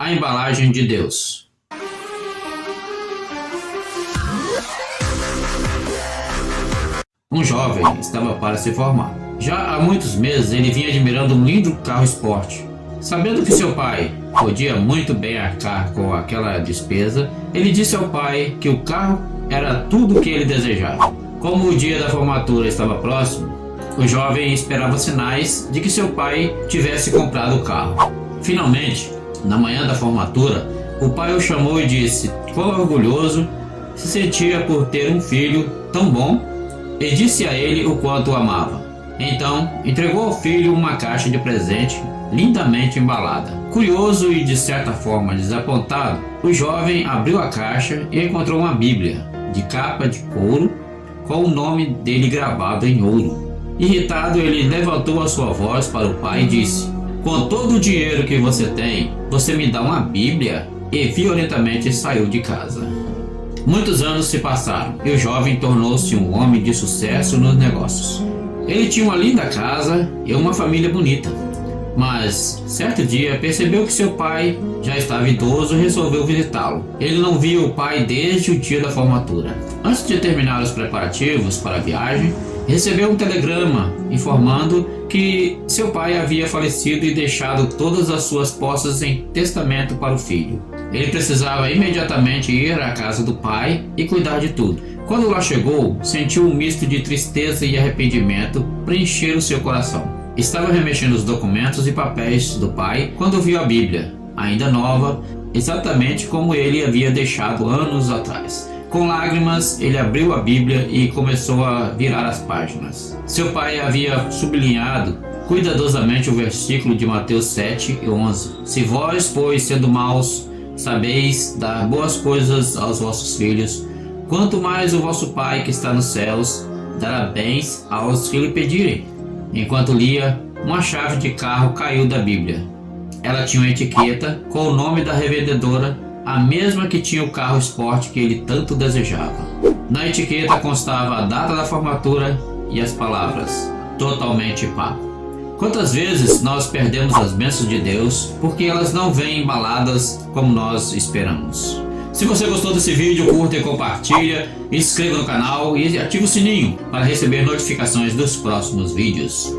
A embalagem de Deus. Um jovem estava para se formar. Já há muitos meses ele vinha admirando um lindo carro esporte. Sabendo que seu pai podia muito bem arcar com aquela despesa, ele disse ao pai que o carro era tudo o que ele desejava. Como o dia da formatura estava próximo, o jovem esperava sinais de que seu pai tivesse comprado o carro. Finalmente, na manhã da formatura, o pai o chamou e disse quão orgulhoso se sentia por ter um filho tão bom e disse a ele o quanto o amava. Então, entregou ao filho uma caixa de presente lindamente embalada. Curioso e de certa forma desapontado, o jovem abriu a caixa e encontrou uma Bíblia de capa de couro com o nome dele gravado em ouro. Irritado, ele levantou a sua voz para o pai e disse: Com todo o dinheiro que você tem, você me dá uma Bíblia? E violentamente saiu de casa. Muitos anos se passaram e o jovem tornou-se um homem de sucesso nos negócios. Ele tinha uma linda casa e uma família bonita. Mas, certo dia, percebeu que seu pai já estava idoso e resolveu visitá-lo. Ele não via o pai desde o dia da formatura. Antes de terminar os preparativos para a viagem, recebeu um telegrama informando que seu pai havia falecido e deixado todas as suas posses em testamento para o filho. Ele precisava imediatamente ir à casa do pai e cuidar de tudo. Quando lá chegou, sentiu um misto de tristeza e arrependimento preencher o seu coração. Estava remexendo os documentos e papéis do pai quando viu a Bíblia, ainda nova, exatamente como ele havia deixado anos atrás. Com lágrimas, ele abriu a Bíblia e começou a virar as páginas. Seu pai havia sublinhado cuidadosamente o versículo de Mateus 7 e 11. Se vós, pois, sendo maus, sabeis dar boas coisas aos vossos filhos, quanto mais o vosso Pai que está nos céus dará bens aos que lhe pedirem. Enquanto lia, uma chave de carro caiu da Bíblia. Ela tinha uma etiqueta com o nome da revendedora, a mesma que tinha o carro esporte que ele tanto desejava. Na etiqueta constava a data da formatura e as palavras totalmente pago. Quantas vezes nós perdemos as bênçãos de Deus porque elas não vêm embaladas como nós esperamos? Se você gostou desse vídeo, curta e compartilha, inscreva no canal e ative o sininho para receber notificações dos próximos vídeos.